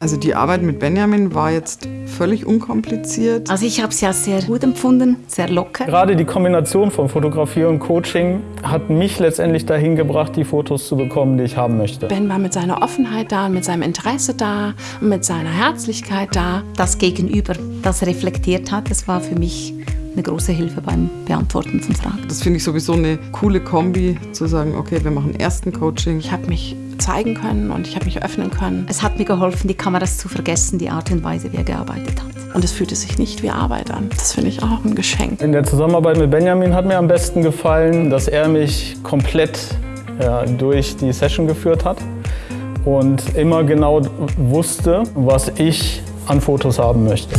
Also die Arbeit mit Benjamin war jetzt völlig unkompliziert. Also ich habe es ja sehr gut empfunden, sehr locker. Gerade die Kombination von Fotografie und Coaching hat mich letztendlich dahin gebracht, die Fotos zu bekommen, die ich haben möchte. Ben war mit seiner Offenheit da, mit seinem Interesse da, mit seiner Herzlichkeit da. Das Gegenüber, das reflektiert hat, das war für mich eine große Hilfe beim Beantworten von Fragen. Das finde ich sowieso eine coole Kombi, zu sagen, okay, wir machen erst ein Coaching. Ich habe mich zeigen können und ich habe mich öffnen können. Es hat mir geholfen, die Kameras zu vergessen, die Art und Weise, wie er gearbeitet hat. Und es fühlte sich nicht wie Arbeit an. Das finde ich auch ein Geschenk. In der Zusammenarbeit mit Benjamin hat mir am besten gefallen, dass er mich komplett ja, durch die Session geführt hat und immer genau wusste, was ich an Fotos haben möchte.